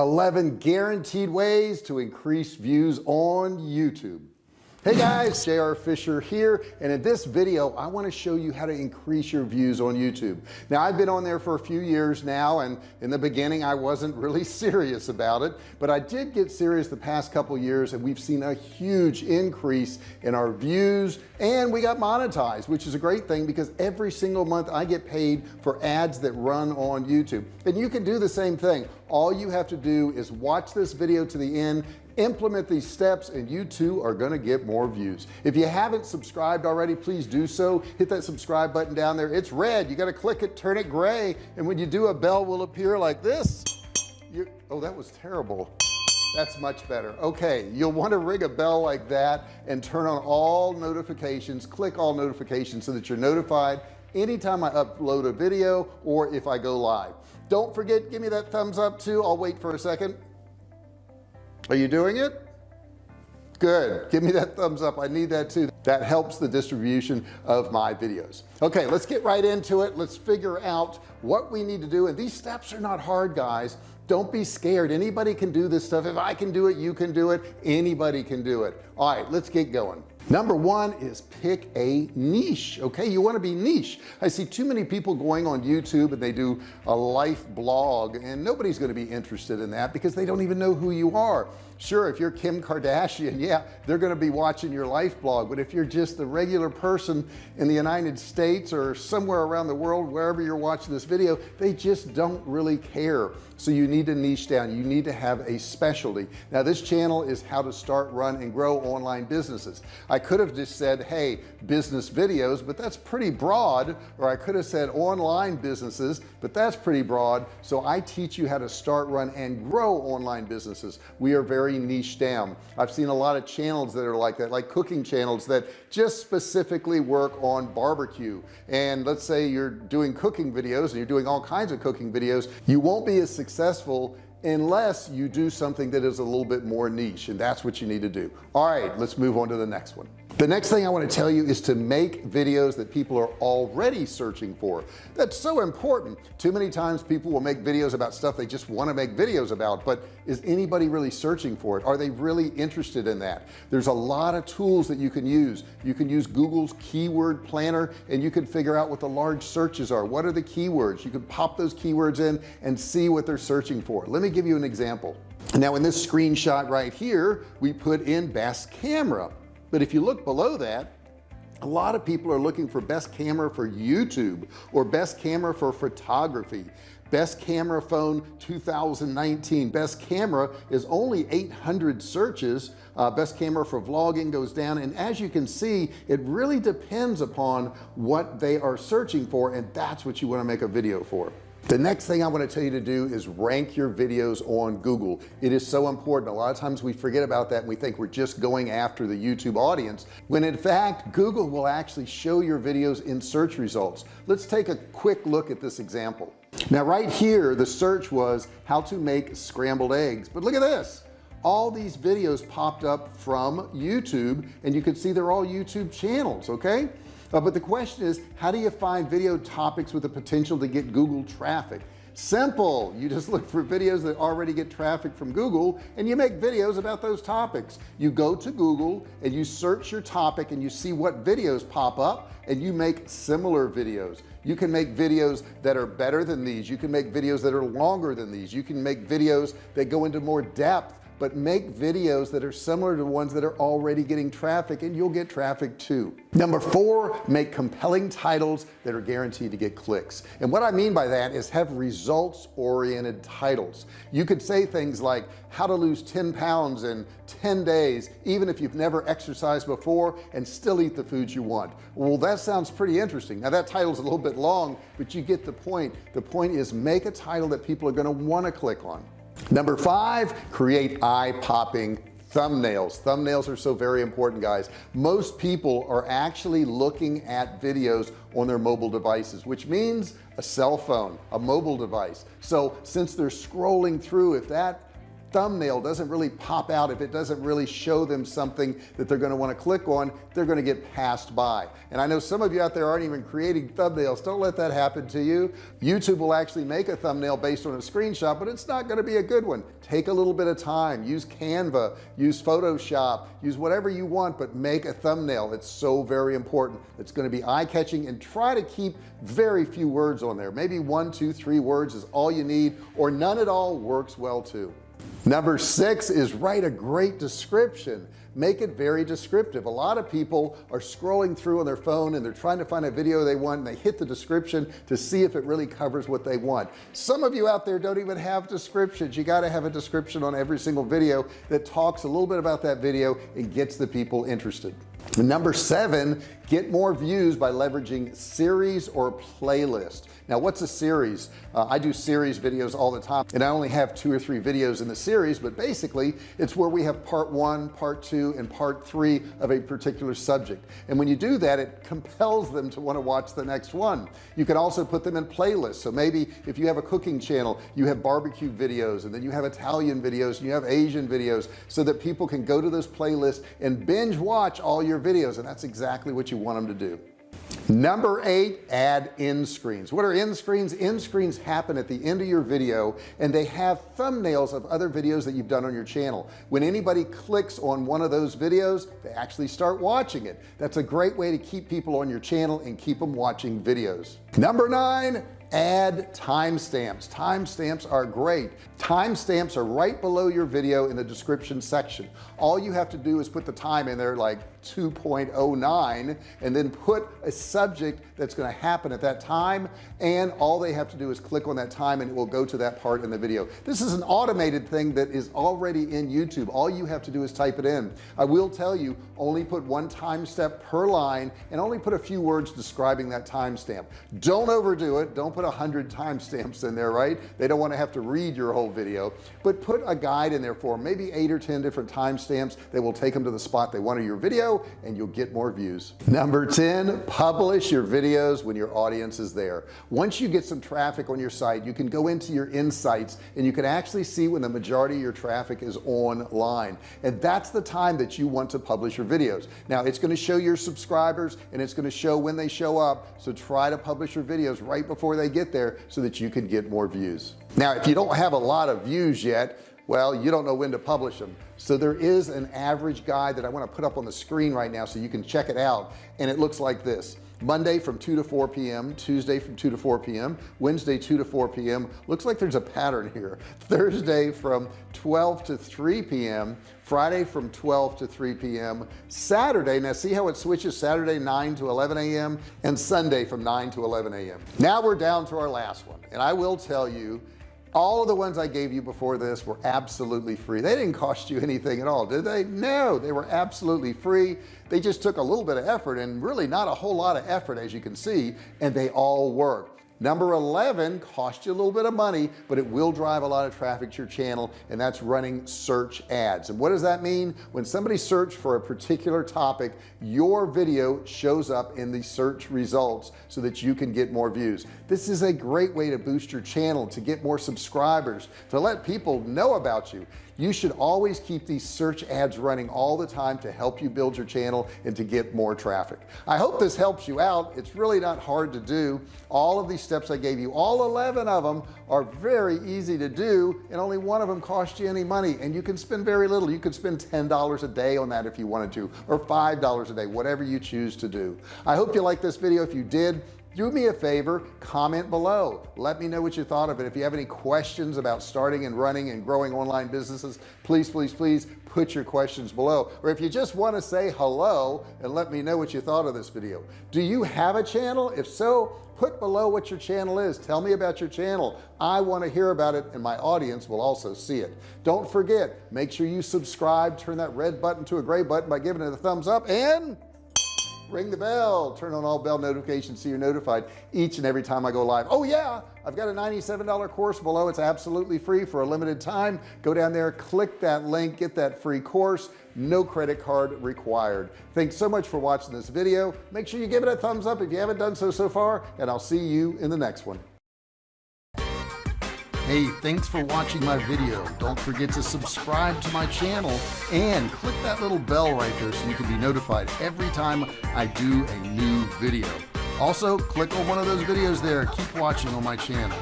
11 guaranteed ways to increase views on YouTube hey guys JR Fisher here and in this video I want to show you how to increase your views on YouTube. Now I've been on there for a few years now and in the beginning I wasn't really serious about it but I did get serious the past couple years and we've seen a huge increase in our views and we got monetized which is a great thing because every single month I get paid for ads that run on YouTube. And you can do the same thing. All you have to do is watch this video to the end implement these steps and you too are going to get more views. If you haven't subscribed already please do so. Hit that subscribe button down there. It's red. You got to click it turn it gray. And when you do a bell will appear like this. You oh that was terrible. That's much better. Okay you'll want to ring a bell like that and turn on all notifications. Click all notifications so that you're notified anytime I upload a video or if I go live. Don't forget give me that thumbs up too. I'll wait for a second are you doing it? Good. Give me that thumbs up. I need that too. That helps the distribution of my videos. Okay let's get right into it. Let's figure out what we need to do. And these steps are not hard guys. Don't be scared. Anybody can do this stuff. If I can do it you can do it. Anybody can do it. All right let's get going number one is pick a niche okay? You want to be niche. I see too many people going on YouTube and they do a life blog and nobody's going to be interested in that because they don't even know who you are sure if you're Kim Kardashian yeah they're going to be watching your life blog. But if you're just a regular person in the United States or somewhere around the world wherever you're watching this video they just don't really care. So you need to niche down. You need to have a specialty. Now this channel is how to start run and grow online businesses. I could have just said hey business videos but that's pretty broad. Or I could have said online businesses but that's pretty broad. So I teach you how to start run and grow online businesses. We are very niche down. I've seen a lot of channels that are like that like cooking channels that just specifically work on barbecue. And let's say you're doing cooking videos and you're doing all kinds of cooking videos you won't be as successful unless you do something that is a little bit more niche and that's what you need to do. All right let's move on to the next one the next thing I want to tell you is to make videos that people are already searching for. That's so important. Too many times people will make videos about stuff they just want to make videos about but is anybody really searching for it? Are they really interested in that? There's a lot of tools that you can use. You can use Google's keyword planner and you can figure out what the large searches are. What are the keywords? You can pop those keywords in and see what they're searching for. Let me give you an example. Now in this screenshot right here we put in best camera but if you look below that a lot of people are looking for best camera for YouTube or best camera for photography. Best camera phone 2019 best camera is only 800 searches. Uh, best camera for vlogging goes down. And as you can see it really depends upon what they are searching for and that's what you want to make a video for the next thing I want to tell you to do is rank your videos on Google. It is so important. A lot of times we forget about that and we think we're just going after the YouTube audience when in fact Google will actually show your videos in search results. Let's take a quick look at this example. Now right here the search was how to make scrambled eggs but look at this. All these videos popped up from YouTube and you can see they're all YouTube channels okay uh, but the question is how do you find video topics with the potential to get Google traffic? Simple. You just look for videos that already get traffic from Google and you make videos about those topics. You go to Google and you search your topic and you see what videos pop up and you make similar videos. You can make videos that are better than these. You can make videos that are longer than these. You can make videos that go into more depth but make videos that are similar to ones that are already getting traffic and you'll get traffic too. Number four make compelling titles that are guaranteed to get clicks. And what I mean by that is have results oriented titles. You could say things like how to lose 10 pounds in 10 days even if you've never exercised before and still eat the foods you want. Well that sounds pretty interesting. Now that title is a little bit long but you get the point. The point is make a title that people are going to want to click on number five create eye-popping thumbnails. Thumbnails are so very important guys. Most people are actually looking at videos on their mobile devices which means a cell phone a mobile device. So since they're scrolling through if that thumbnail doesn't really pop out if it doesn't really show them something that they're going to want to click on they're going to get passed by. And I know some of you out there aren't even creating thumbnails. Don't let that happen to you. YouTube will actually make a thumbnail based on a screenshot but it's not going to be a good one. Take a little bit of time. Use Canva use Photoshop use whatever you want but make a thumbnail. It's so very important. It's going to be eye-catching and try to keep very few words on there. Maybe one two three words is all you need or none at all works well too number six is write a great description. Make it very descriptive. A lot of people are scrolling through on their phone and they're trying to find a video they want and they hit the description to see if it really covers what they want. Some of you out there don't even have descriptions. You got to have a description on every single video that talks a little bit about that video and gets the people interested. Number seven get more views by leveraging series or playlist. Now what's a series? Uh, I do series videos all the time and I only have two or three videos in the series but basically it's where we have part one part two and part three of a particular subject. And when you do that it compels them to want to watch the next one. You can also put them in playlists. So maybe if you have a cooking channel you have barbecue videos and then you have Italian videos and you have Asian videos so that people can go to those playlists and binge watch all your videos and that's exactly what you want them to do. Number eight add end screens. What are end screens? End screens happen at the end of your video and they have thumbnails of other videos that you've done on your channel. When anybody clicks on one of those videos they actually start watching it. That's a great way to keep people on your channel and keep them watching videos. Number nine add timestamps. Timestamps are great. Timestamps are right below your video in the description section. All you have to do is put the time in there like 2.09 and then put a subject that's going to happen at that time and all they have to do is click on that time and it will go to that part in the video. This is an automated thing that is already in YouTube. All you have to do is type it in. I will tell you only put one timestamp per line and only put a few words describing that timestamp. Don't overdo it. Don't put a hundred timestamps in there right? They don't want to have to read your whole video. But put a guide in there for maybe eight or ten different timestamps that will take them to the spot they want wanted your video and you'll get more views. Number 10 publish your videos when your audience is there. Once you get some traffic on your site you can go into your insights and you can actually see when the majority of your traffic is online. And that's the time that you want to publish your videos. Now it's going to show your subscribers and it's going to show when they show up. So try to publish your videos right before they get there so that you can get more views. Now if you don't have a lot of views yet well you don't know when to publish them. So there is an average guide that I want to put up on the screen right now so you can check it out and it looks like this Monday from 2 to 4 p.m. Tuesday from 2 to 4 p.m. Wednesday 2 to 4 p.m. looks like there's a pattern here Thursday from 12 to 3 p.m. Friday from 12 to 3 p.m. Saturday now see how it switches Saturday 9 to 11 a.m. and Sunday from 9 to 11 a.m. now we're down to our last one and I will tell you all of the ones I gave you before this were absolutely free. They didn't cost you anything at all did they? No they were absolutely free. They just took a little bit of effort and really not a whole lot of effort as you can see and they all work number 11 cost you a little bit of money but it will drive a lot of traffic to your channel and that's running search ads. And what does that mean? When somebody search for a particular topic your video shows up in the search results so that you can get more views. This is a great way to boost your channel to get more subscribers to let people know about you you should always keep these search ads running all the time to help you build your channel and to get more traffic. I hope this helps you out. It's really not hard to do. All of these steps I gave you all 11 of them are very easy to do and only one of them cost you any money. And you can spend very little. You could spend $10 a day on that if you wanted to or $5 a day whatever you choose to do. I hope you like this video. If you did do me a favor comment below. Let me know what you thought of it. If you have any questions about starting and running and growing online businesses please please please put your questions below. Or if you just want to say hello and let me know what you thought of this video. Do you have a channel? If so put below what your channel is. Tell me about your channel. I want to hear about it and my audience will also see it. Don't forget make sure you subscribe turn that red button to a gray button by giving it a thumbs up and ring the bell. Turn on all bell notifications so you're notified each and every time I go live. Oh yeah I've got a $97 course below. It's absolutely free for a limited time. Go down there click that link get that free course. No credit card required. Thanks so much for watching this video. Make sure you give it a thumbs up if you haven't done so so far and I'll see you in the next one hey thanks for watching my video. Don't forget to subscribe to my channel and click that little bell right there so you can be notified every time I do a new video. Also click on one of those videos there. Keep watching on my channel